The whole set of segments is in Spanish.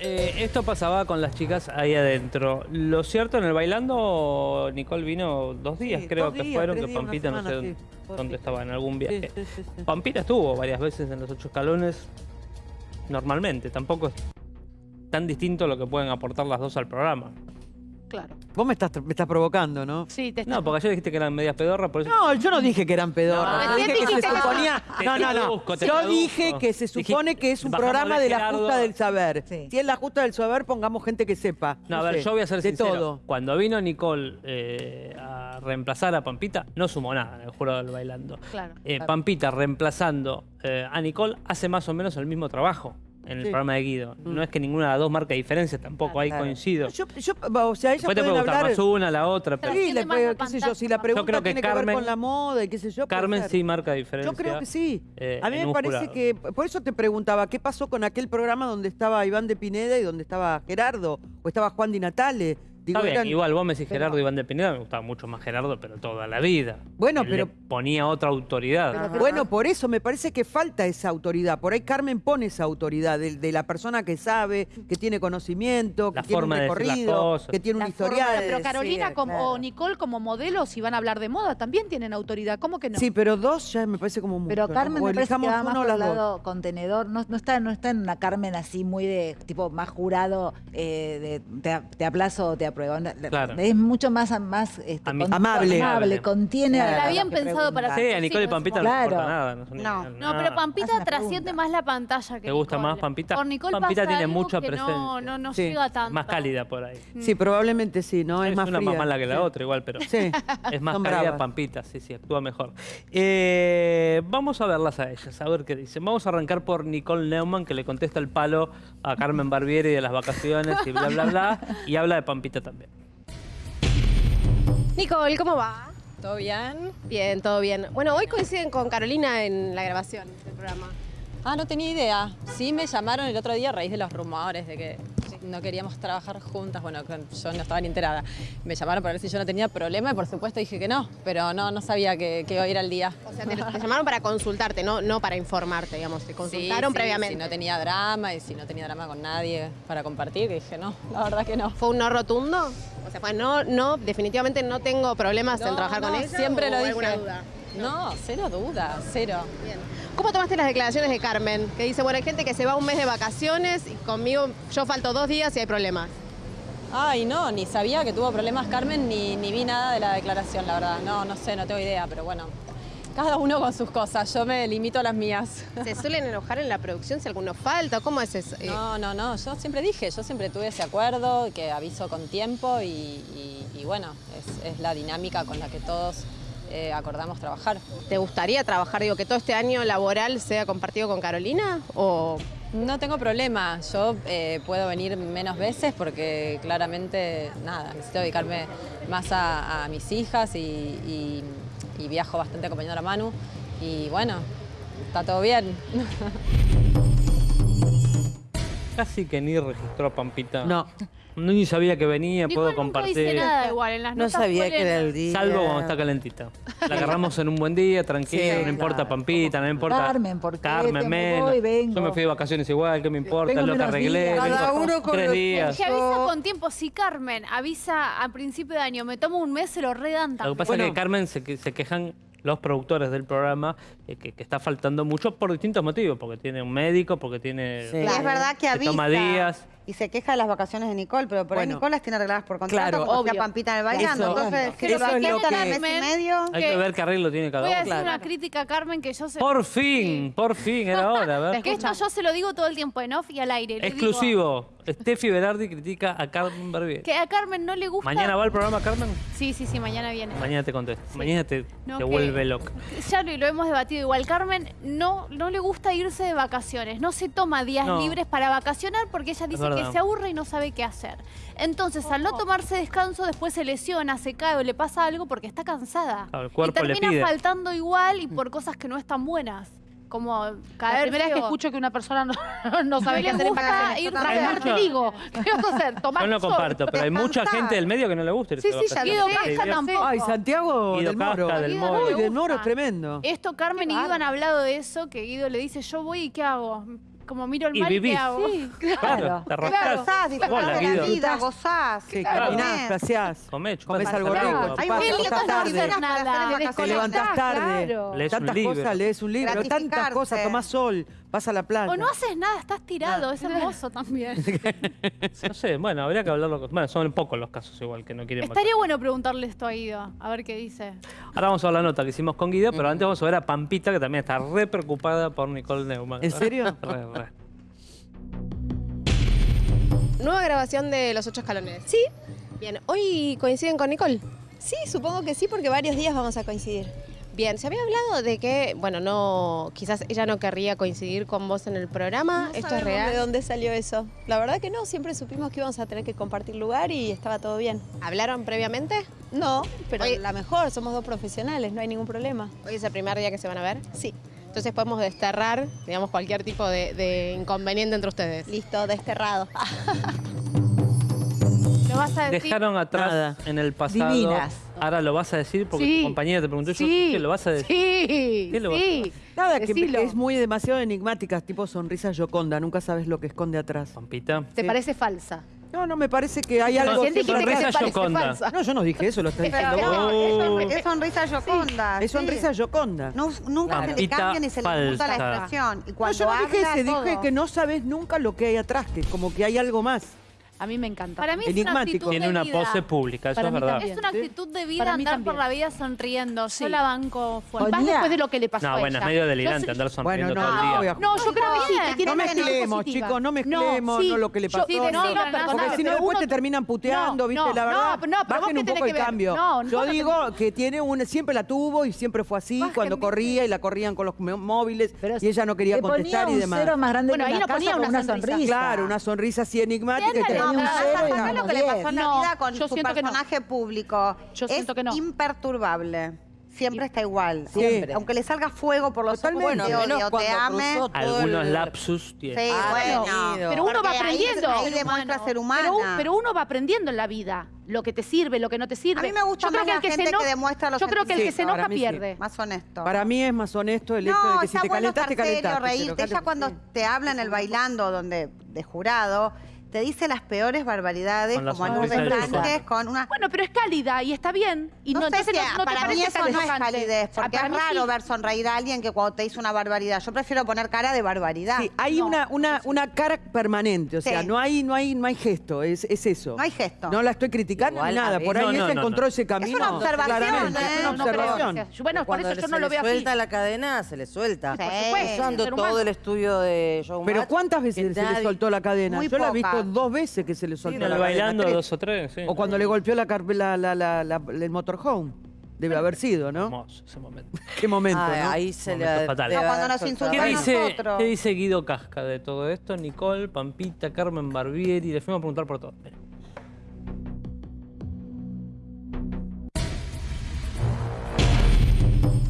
Eh, esto pasaba con las chicas ahí adentro. Lo cierto, en el bailando, Nicole vino dos días, Sí, creo dos que días, fueron, que días, Pampita no sé dónde, sí, dónde estaba, en algún viaje. Pampita estuvo varias veces en los ocho escalones, normalmente. Tampoco es tan distinto lo que pueden aportar las dos al programa. Claro. Vos me estás, me estás provocando, ¿no? Sí, te No, porque ayer dijiste que eran medias pedorras, por eso... No, yo no dije que eran pedorras. No, yo dije que se suponía. No, no, no. Yo traduzco. dije que se supone que es un bajamos programa de la justa del saber. Sí. Si es la justa del saber, pongamos gente que sepa. No, a ver, sé, yo voy a ser de sincero. todo. Cuando vino Nicole eh, a reemplazar a Pampita, no sumó nada en el jurado del bailando. Claro. Eh, Pampita reemplazando eh, a Nicole hace más o menos el mismo trabajo en el Sí. programa de Guido. Mm. No es que ninguna de las dos marca diferencia tampoco, ahí Claro. coincido. Yo, yo, o sea, pueden puede gustar hablar. más una, la otra, pero Sí, le puede- qué sé yo, si la pregunta creo que tiene que ver con la moda y qué sé yo. Carmen sí marca diferencia. Yo creo que sí. eh, A mí me parece que, por eso te preguntaba, ¿qué pasó con aquel programa donde estaba Iván de Pineda y donde estaba Gerardo? ¿O estaba Juan Di Natale? Digo, Está bien, eran- igual vos me decís pero- Gerardo Iván de Pineda, me gustaba mucho más Gerardo, pero toda la vida. Bueno, Él pero- le ponía otra autoridad. Ajá. Bueno, por eso me parece que falta esa autoridad. Por ahí Carmen pone esa autoridad de, de la persona que sabe, que tiene conocimiento, que La tiene un forma las recorrido, que tiene un historial. de Pero Carolina decir, como, claro. o Nicole como modelos, si van a hablar de moda, también tienen autoridad. ¿Cómo que no? Sí, pero dos ya me parece como mucho. Pero ¿no? Carmen O me parece que va más por dos. lado contenedor. No, no está, no está en una Carmen así muy de tipo más jurado eh, de te, te aplazo o te apruebo. No, Claro. Es mucho más, más este, Ami- Amable. amable, contiene. La a la habían pensado para. Sí, a Nicole y Pampita no claro. les importa nada. No, No. ni- No, nada. pero Pampita trasciende más la pantalla que ¿Te gusta Nicole. más Pampita? Por Nicole Pampita pasa tiene algo mucha que presencia. No, no, no Sí. llega tanto. Más cálida por ahí. Sí, probablemente sí, ¿no? Es, es más una fría. más mala que la Sí. otra igual, pero Sí. es más Son cálida bravas. Pampita, sí, sí, actúa mejor. Eh, vamos a verlas a ellas, a ver qué dicen. Vamos a arrancar por Nicole Neumann, que le contesta el palo a Carmen Barbieri de las vacaciones y bla, bla, bla, y habla de Pampita también. Nicole, ¿cómo va? ¿Todo bien? Bien, todo bien. Bueno, hoy coinciden con Carolina en la grabación del programa. Ah, no tenía idea. Sí me llamaron el otro día a raíz de los rumores de que no queríamos trabajar juntas. Bueno, yo no estaba ni enterada. Me llamaron para ver si yo no tenía problema y por supuesto dije que no, pero no, no sabía que, que iba a ir al día. O sea, te, te llamaron para consultarte, no, no para informarte, digamos. Te consultaron Sí, sí, previamente. Si no tenía drama y si no tenía drama con nadie para compartir, que dije no, la verdad que no. ¿Fue un no rotundo? O sea, pues no, no, definitivamente no tengo problemas en trabajar no, con ella. Siempre ¿o lo dije. alguna duda? No, cero duda, cero. Bien. ¿Cómo tomaste las declaraciones de Carmen? Que dice, bueno, hay gente que se va un mes de vacaciones y conmigo yo falto dos días y hay problemas. Ay, no, ni sabía que tuvo problemas Carmen, ni, ni vi nada de la declaración, la verdad. No, no sé, no tengo idea, pero bueno, cada uno con sus cosas, yo me limito a las mías. ¿Se suelen enojar en la producción si alguno falta? ¿Cómo es eso? No, no, no, yo siempre dije, yo siempre tuve ese acuerdo, que aviso con tiempo y, y- y bueno, es, es la dinámica con la que todos eh, acordamos trabajar. ¿Te gustaría trabajar, digo, que todo este año laboral sea compartido con Carolina? ¿O No tengo problema, yo eh, puedo venir menos veces porque claramente, nada, necesito dedicarme más a, a mis hijas y, y- y viajo bastante acompañando a Manu y bueno, está todo bien. Casi que ni registró a Pampita. No. No, ni sabía que venía, Nicole puedo nunca dice compartir. nada igual en las No notas sabía que era el día. Salvo cuando está calentita. La agarramos en un buen día, tranquilo, Sí, no importa claro. Pampita, no importa. Carmen, ¿por qué? Carmen, Te menos. voy, vengo. Yo me fui de vacaciones igual, ¿qué me importa? Vengo lo que menos arreglé. días. vengo Cada uno con tres lo días. Que avisa con tiempo. Si Carmen avisa a principio de año, me tomo un mes, se lo redan Lo que también. pasa Bueno. es que Carmen se, que- se quejan los productores del programa eh, que, que está faltando mucho por distintos motivos, porque tiene un médico, porque tiene Sí. Es verdad que se avisa toma días. Y se queja de las vacaciones de Nicole, pero por ahí Bueno. Nicole las tiene arregladas por contrato, Claro. porque Obvio. Pampita en el bailando. Eso- Entonces, que lo aceptan al mes y medio... Hay que- que ver qué arreglo tiene cada Voy a uno. decir una crítica a Carmen que yo se... Por fin, por fin, era hora, a ver. Que esto yo se lo digo todo el tiempo en off y al aire. Exclusivo. Steffi Berardi critica a Carmen Barbieri. Que a Carmen no le gusta... ¿Mañana va el programa, Carmen? Sí, sí, sí, mañana viene. Mañana te contesto. Mañana te, No, te vuelve loca. Ya lo, lo hemos debatido igual. Carmen no, no le gusta irse de vacaciones. No se toma días No. libres para vacacionar porque ella dice que se aburre y no sabe qué hacer. Entonces, al no tomarse descanso, después se lesiona, se cae o le pasa algo porque está cansada. Claro, el cuerpo y le termina pide. faltando igual y por cosas que no están buenas. Como caer La primera vez que feo. escucho que una persona no, no sabe qué le hacer en vacaciones. ir te mucho- digo. ¿Qué vas a hacer? Tomar Yo no sol. comparto, pero hay mucha Descansar. gente del medio que no le gusta Sí, sí, ya lo Guido sé. Casca tampoco. Ay, Santiago Guido del Moro. Casca del Guido Moro. Uy, del Moro es tremendo. Esto Carmen y Guido han hablado de eso, que Guido le dice, yo voy y ¿qué hago? Como miro el mar y vivís. ¿qué hago? Claro, te disfrutás de la vida, gozás. Caminás, paseás. Comés, algo rico. Hay tarde. buenas para hacer en Nada. Te levantás tarde. claro. Lees un Tantas libro. cosas, lees un libro, tantas cosas, tomás sol, vas a la playa. O no haces nada, estás tirado, es hermoso también. No sé, bueno, habría que hablarlo. con- Bueno, son pocos los casos igual que no quieren Estaría bueno preguntarle esto a Guido, a ver qué dice. Ahora vamos a ver la nota que hicimos con Guido, pero antes vamos a ver a Pampita, que también está re preocupada por Nicole Neumann. ¿En serio? Re, re. Nueva grabación de Los Ocho Escalones. Sí, Bien, ¿hoy coinciden con Nicole? sí, supongo que sí, porque varios días vamos a coincidir. Bien, se había hablado de que, bueno, no, quizás ella no querría coincidir con vos en el programa. No ¿Esto es real? ¿De dónde salió eso? La verdad que no, siempre supimos que íbamos a tener que compartir lugar y estaba todo bien. ¿Hablaron previamente? No, pero la mejor, somos dos profesionales, no hay ningún problema. Hoy es el primer día que se van a ver. Sí, Entonces podemos desterrar, digamos, cualquier tipo de, de inconveniente entre ustedes. listo, desterrado. ¿Lo vas a decir? Dejaron atrás Nada. en el pasado. Divinas. Ahora lo vas a decir porque Sí. tu compañera te preguntó yo. Sí, ¿Qué lo vas a decir? Sí, ¿Qué lo vas a sí. Nada, que, Decilo. que es muy demasiado enigmática, tipo sonrisa Yoconda, nunca sabes lo que esconde atrás. Pampita. ¿Te Sí. parece falsa? No, no, me parece que hay algo... Recién dijiste que te Sonrisa parece Yoconda. falsa. No, yo no dije eso, lo está diciendo vos. Oh. Es sonrisa yoconda. Es sonrisa Yoconda. No, nunca se le cambia ni se le gusta la expresión. Y No, cuando yo no dije dije que no sabes nunca lo que hay atrás, que como que hay algo más. A mí me encanta. Para mí es una actitud Tiene de una vida. pose pública, eso Para es mí verdad. también. Es una actitud de vida Para mí andar por también. la vida sonriendo. Sí. Yo la banco fuerte. Más después de lo que le pasó No, a bueno, es medio Yo delirante andar sonriendo Bueno, todo no, el día. No, yo creo que sí, que tiene No una actitud mezclemos, positiva. chicos, no mezclemos, sí. no lo que le Yo- pasó. sí, no, no, no, Porque perdóname, si no pero después uno- te terminan puteando, No, ¿viste? no, la no, verdad, pero no, pero vos bajen qué un tenés poco que el ver. cambio. No, Yo vos no digo que tiene una, siempre la tuvo y siempre fue así, Bajen, cuando ¿viste? corría y la corrían con los móviles y ella no quería contestar y un demás. cero más grande Bueno, que ahí una no casa ponía con una una sonrisa. sonrisa. Claro, una sonrisa así enigmática. y Tenía un No, cero y ¿sabes una lo que le pasó en la No, vida con yo su no. personaje público? Yo es siento que no. imperturbable. Siempre está igual. Siempre. Aunque le salga fuego por los ojos, te Bueno, odie o te ame. Algunos lapsus tiene. Sí, Ah, bueno. pero uno va Porque aprendiendo. Ahí, demuestra ser humana. Pero, un- pero uno va aprendiendo en la vida lo que te sirve, lo que no te sirve. A mí me gusta Yo creo más que la que se gente eno- que demuestra los Yo creo que el que se enoja sí. pierde. Más honesto. Para mí es más honesto el hecho no, de que si está te bueno serio, calentaste. reírte. pero Ella cuando sí. te habla en el bailando donde de jurado, te dice las peores barbaridades, como a sonrisa Lourdes del Sánchez, sol. con una... Bueno, pero es cálida y está bien. Y no, no, sé si no, no te para mí eso no es calidez, porque Ah, es mí raro sí. ver sonreír a alguien que cuando te dice una barbaridad. Yo prefiero poner cara de barbaridad. Sí, hay No, una, una, una cara permanente, o sea, Sí. no hay, no hay, no hay gesto, es, es eso. No hay gesto. No la estoy criticando Igual, ni nada, por ahí ella no, encontró no. ese camino. una observación, ¿eh? es una observación. Bueno, por eso yo se no lo veo así. suelta la cadena, se le suelta. Ser todo el estudio de. Pero ¿cuántas veces se le soltó la cadena? Yo la he visto. Dos veces que se le soltó la cadena. bailando dos o tres, sí. O cuando le golpeó la, car- la, la, la, la- el motorhome. Debe haber sido, ¿no? Hermoso ese momento. Qué momento, Ay, ¿no? Ahí se le Momento ha- fatal. le No, cuando nos. ¿Qué dice, nosotros. ¿Qué dice Guido Casca de todo esto? Nicole, Pampita, Carmen Barbieri. Le fuimos a preguntar por todo. Mira.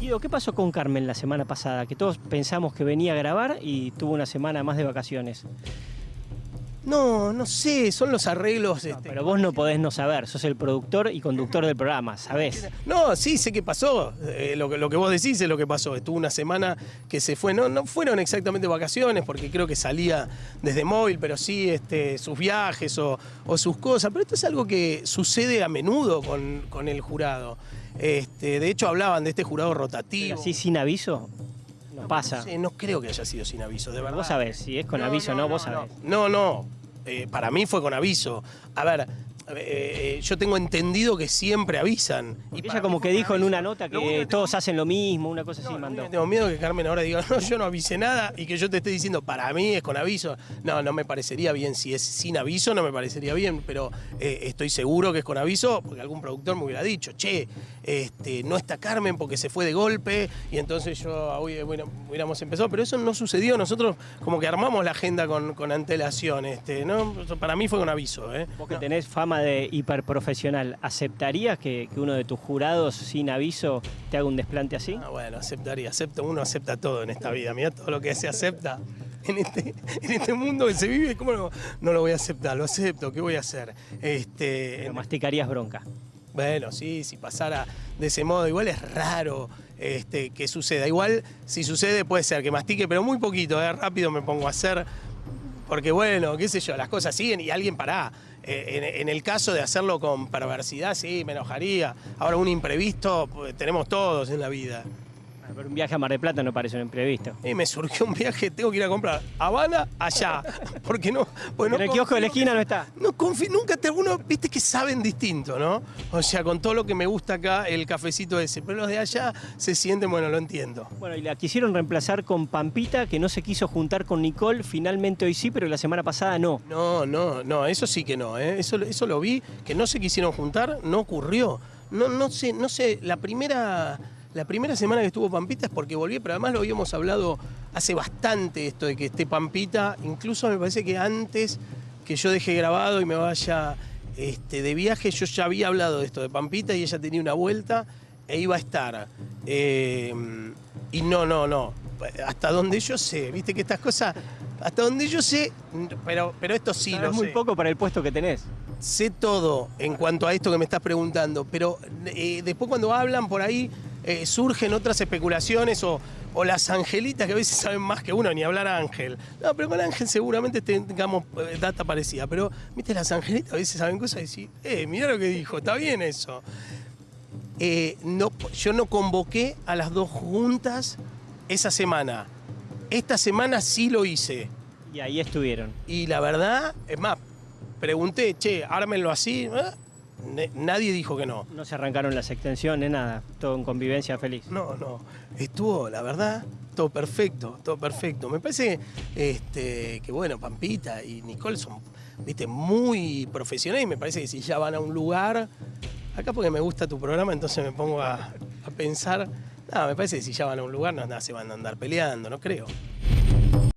Guido, ¿qué pasó con Carmen la semana pasada? Que todos pensamos que venía a grabar y tuvo una semana más de vacaciones. No, no sé, son los arreglos. este, Pero vos no podés no saber, sos el productor y conductor del programa, ¿sabés? No, sí, sé qué pasó. Eh, lo, que, lo que vos decís es lo que pasó. Estuvo una semana que se fue. No, no fueron exactamente vacaciones, porque creo que salía desde móvil, pero sí este, sus viajes o, o sus cosas. Pero esto es algo que sucede a menudo con, con el jurado. Este, de hecho, hablaban de este jurado rotativo. Así sin aviso, no pasa. No, sé, no creo que haya sido sin aviso, de verdad. Vos sabés, si es con aviso o no, vos sabés. No, no. Eh, para mí fue con aviso. A ver, eh, eh, yo tengo entendido que siempre avisan. Y Ella como que dijo en una nota que todos hacen lo mismo, una cosa así mandó. Tengo miedo que Carmen ahora diga, no, yo no avisé nada y que yo te esté diciendo, para mí es con aviso. No, no me parecería bien. Si es sin aviso, no me parecería bien, pero eh, estoy seguro que es con aviso porque algún productor me hubiera dicho, che, este, no está Carmen porque se fue de golpe y entonces yo hoy, bueno, hubiéramos empezado. Pero eso no sucedió. Nosotros como que armamos la agenda con, con antelación. Este, ¿no? Para mí fue con aviso. ¿eh? Vos que tenés fama de hiperprofesional, ¿aceptarías que, que uno de tus jurados sin aviso te haga un desplante así? Ah, bueno, aceptaría, acepto, uno acepta todo en esta vida, mira todo lo que se acepta en este, en este mundo que se vive, ¿cómo no, no lo voy a aceptar? Lo acepto, ¿qué voy a hacer? Este, Pero masticarías bronca. Bueno, sí, si pasara de ese modo, igual es raro este, que suceda. Igual, si sucede, puede ser que mastique, pero muy poquito, ¿eh? rápido me pongo a hacer. Porque bueno, qué sé yo, las cosas siguen y alguien pará. En, en el caso de hacerlo con perversidad, sí, me enojaría. Ahora, un imprevisto, pues, tenemos todos en la vida. Pero un viaje a Mar del Plata no parece un imprevisto. Y me surgió un viaje, tengo que ir a comprar Habana allá. Porque no. Bueno, en el kiosco de la esquina no está. No confío, nunca te uno, viste que saben distinto, ¿no? O sea, con todo lo que me gusta acá, el cafecito ese. Pero los de allá se sienten, bueno, lo entiendo. Bueno, y la quisieron reemplazar con Pampita, que no se quiso juntar con Nicole. Finalmente hoy sí, pero la semana pasada no. No, no, no, eso sí que no, ¿eh? Eso, eso lo vi, que no se quisieron juntar, no ocurrió. No, no sé, no sé, la primera. La primera semana que estuvo Pampita es porque volví, pero además lo habíamos hablado hace bastante esto de que esté Pampita, incluso me parece que antes que yo deje grabado y me vaya este, de viaje, yo ya había hablado de esto de Pampita y ella tenía una vuelta e iba a estar. Eh, y no, no, no. Hasta donde yo sé, viste que estas cosas, hasta donde yo sé, pero, pero esto sí Sabes lo muy sé. poco para el puesto que tenés. Sé todo en cuanto a esto que me estás preguntando, pero eh, después cuando hablan por ahí eh, surgen otras especulaciones o, o las angelitas que a veces saben más que uno, ni hablar Ángel. No, pero con Ángel seguramente tengamos eh, data parecida, pero viste, las angelitas a veces saben cosas y decís, eh, mira lo que dijo, está bien eso. Eh, no, yo no convoqué a las dos juntas esa semana. Esta semana sí lo hice. Y ahí estuvieron. Y la verdad, es más, pregunté, che, ármenlo así. ¿eh? Nadie dijo que no. No se arrancaron las extensiones, nada. Todo en convivencia feliz. No, no. Estuvo, la verdad, todo perfecto, todo perfecto. Me parece este, que, bueno, Pampita y Nicole son, viste, muy profesionales y me parece que si ya van a un lugar, acá porque me gusta tu programa, entonces me pongo a, a pensar, no, me parece que si ya van a un lugar, no, no se van a andar peleando, no creo.